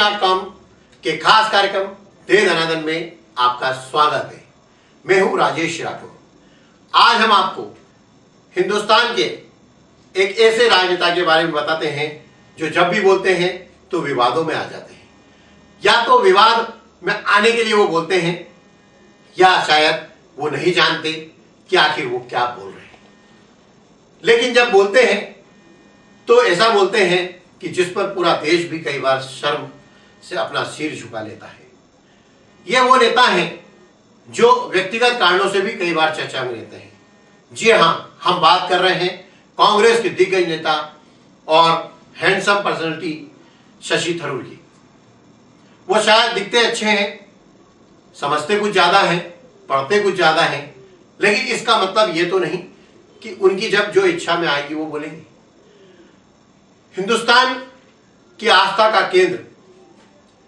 के खास कार्यक्रम दे में आपका स्वागत है। मैं हूँ राजेश राठौर। आज हम आपको हिंदुस्तान के एक ऐसे राजनेता के बारे में बताते हैं, जो जब भी बोलते हैं तो विवादों में आ जाते हैं। या तो विवाद में आने के लिए वो बोलते हैं, या शायद वो नहीं जानते कि आखिर वो क्या बोल रहे हैं। लेकिन जब बोलते हैं तो ऐसा बोलते हैं कि जिस पर पूरा देश भी कई बार शर्म से अपना सिर झुका लेता है। ये वो नेता है जो व्यक्तिगत कारणों से भी कई बार चर्चा में रहते हैं। जी हाँ हम बात कर रहे हैं कांग्रेस के दिग्गज नेता और हैंडसम पर्सनालिटी शशि थरूर की। वो शायद दिखते अच्छे हैं, समझते कुछ ज़्यादा हैं, पढ़ते कुछ ज़्यादा हैं, लेकिन इसका मतलब ये तो नहीं कि उनकी जब जो इच्छा में आएगी वो बोलेंगे। हिंदुस्तान की आस्था का केंद्र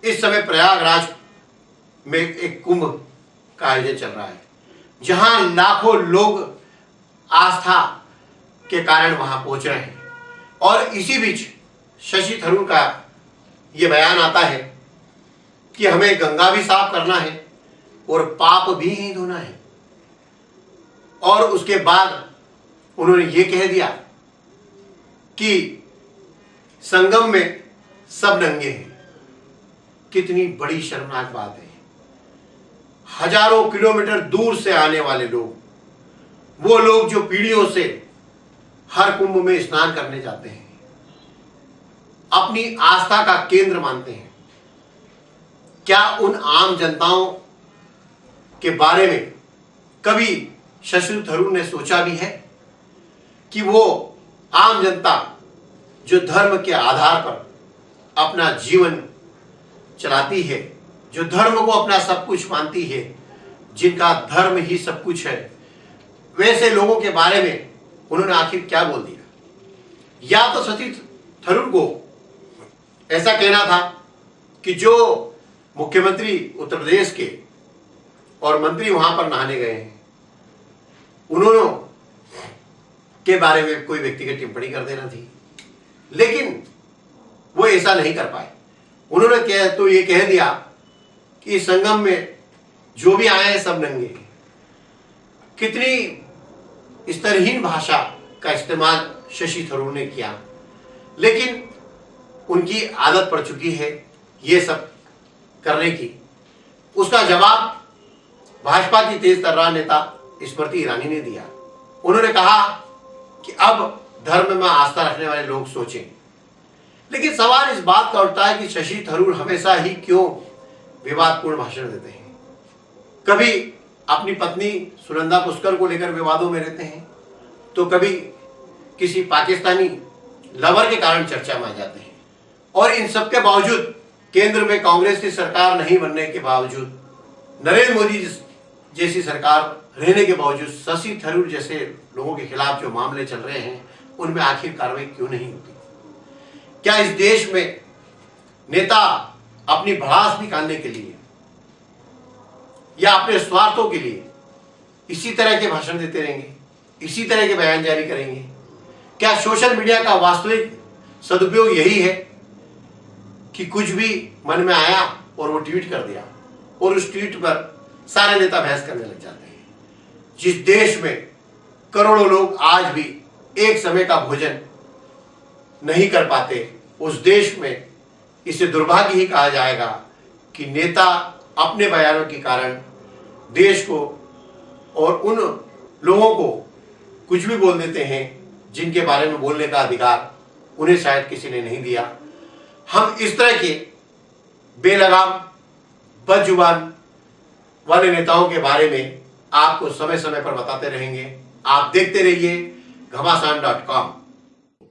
इस समय प्रयागराज में एक कुंभ का आयोजन चल रहा है, जहाँ लाखों लोग आस्था के कारण वहाँ पहुँच रहे हैं। और इसी बीच शशि थरूर का यह बयान आता है कि हमें गंगा भी साफ़ करना है और पाप भी ही धोना है। और उसके बाद उन्होंने ये कह दिया कि संगम में सब नंगे हैं। कितनी बड़ी शर्मनाक बात है। हज़ारों किलोमीटर दूर से आने वाले लोग, वो लोग जो पीढ़ियों से हर कुंभ में स्नान करने जाते हैं, अपनी आस्था का केंद्र मानते हैं। क्या उन आम जनताओं के बारे में कभी शशि थरूर ने सोचा भी है कि वो आम जनता जो धर्म के आधार पर अपना जीवन चलाती है, जो धर्म को अपना सब कुछ मानती है, जिनका धर्म ही सब कुछ है, वैसे लोगों के बारे में उन्होंने आखिर क्या बोल दिया? या तो सती थरूर को ऐसा कहना था कि जो मुख्यमंत्री उत्तर प्रदेश के और मंत्री वहाँ पर नहाने गए हैं, उन्होंने के बारे में कोई व्यक्तिगत टिप्पणी कर देना थी। लेकिन वो ऐसा नहीं कर पाए। उन्होंने कह तो ये कह दिया कि संगम में जो भी आए हैं सब नंगे। कितनी स्तरहीन भाषा का इस्तेमाल शशि थरूर ने किया। लेकिन उनकी आदत पड़ चुकी है ये सब करने की। उसका जवाब भाजपा की तेज तर्रार नेता स्मृति ईरानी ने दिया। उन्होंने कहा कि अब धर्म में आस्था रखने वाले लोग सोचें। लेकिन सवाल इस बात का उठता है कि शशि थरूर हमेशा ही क्यों विवादपूर्ण भाषण देते हैं? कभी अपनी पत्नी सुनंदा पुष्कर को लेकर विवादों में रहते हैं तो कभी किसी पाकिस्तानी लवर के कारण चर्चा में आ जाते हैं। और इन सब के बावजूद, केंद्र में कांग्रेस की सरकार नहीं बनने के बावजूद, नरेंद्र मोदी जैसी सरकार रहने के बावजूद, शशि थरूर जैसे लोगों के खिलाफ जो मामले चल रहे हैं, उनमें आखिर कार्रवाई क्यों नहीं होती? क्या इस देश में नेता अपनी भड़ास निकालने के लिए या अपने स्वार्थों के लिए इसी तरह के भाषण देते रहेंगे, इसी तरह के बयान जारी करेंगे? क्या सोशल मीडिया का वास्तविक सदुपयोग यही है कि कुछ भी मन में आया और वो ट्वीट कर दिया और उस ट्वीट पर सारे नेता बहस करने लग जाते हैं? जिस देश में करोड़ों लोग आज भी एक समय का भोजन नहीं कर पाते। उस देश में इसे दुर्भाग्य ही कहा जाएगा कि नेता अपने बयानों के कारण देश को और उन लोगों को कुछ भी बोल देते हैं जिनके बारे में बोलने का अधिकार उन्हें शायद किसी ने नहीं दिया। हम इस तरह के बेलगाम, बदजुबान वाले नेताओं के बारे में आपको समय समय पर बताते रहेंगे। आप देखते रहिए घमासान डॉट कॉम।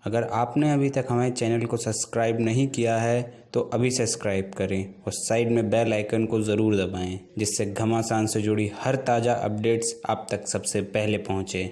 अगर आपने अभी तक हमारे चैनल को सब्सक्राइब नहीं किया है तो अभी सब्सक्राइब करें और साइड में बेल आइकन को ज़रूर दबाएँ, जिससे घमासान से जुड़ी हर ताज़ा अपडेट्स आप तक सबसे पहले पहुँचे।